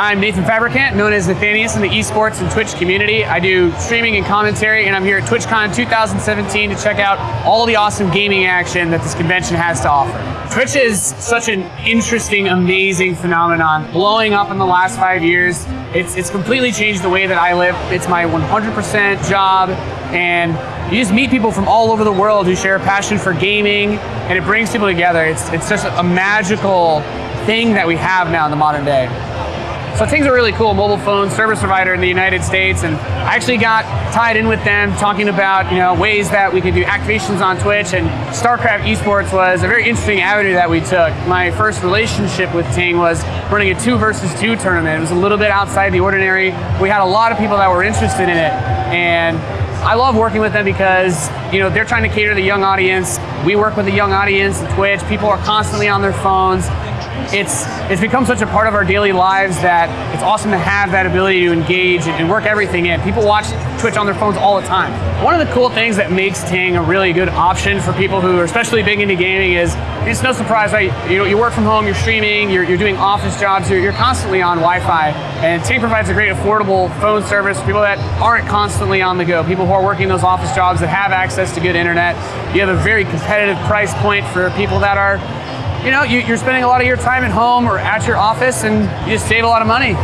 I'm Nathan Fabricant, known as Nathanias in the esports and Twitch community. I do streaming and commentary, and I'm here at TwitchCon 2017 to check out all the awesome gaming action that this convention has to offer. Twitch is such an interesting, amazing phenomenon, blowing up in the last five years. It's, it's completely changed the way that I live. It's my 100% job, and you just meet people from all over the world who share a passion for gaming, and it brings people together. It's, it's just a magical thing that we have now in the modern day. So Ting's a really cool mobile phone service provider in the United States, and I actually got tied in with them talking about you know ways that we could do activations on Twitch, and StarCraft Esports was a very interesting avenue that we took. My first relationship with Ting was running a two versus two tournament. It was a little bit outside the ordinary. We had a lot of people that were interested in it, and I love working with them because you know they're trying to cater to the young audience. We work with the young audience Twitch. People are constantly on their phones it's it's become such a part of our daily lives that it's awesome to have that ability to engage and work everything in. People watch Twitch on their phones all the time. One of the cool things that makes Ting a really good option for people who are especially big into gaming is it's no surprise, right? You know, you work from home, you're streaming, you're, you're doing office jobs, you're, you're constantly on Wi-Fi, and Ting provides a great affordable phone service for people that aren't constantly on the go, people who are working those office jobs that have access to good internet. You have a very competitive price point for people that are you know, you, are spending a lot of your time at home or at your office and you just save a lot of money.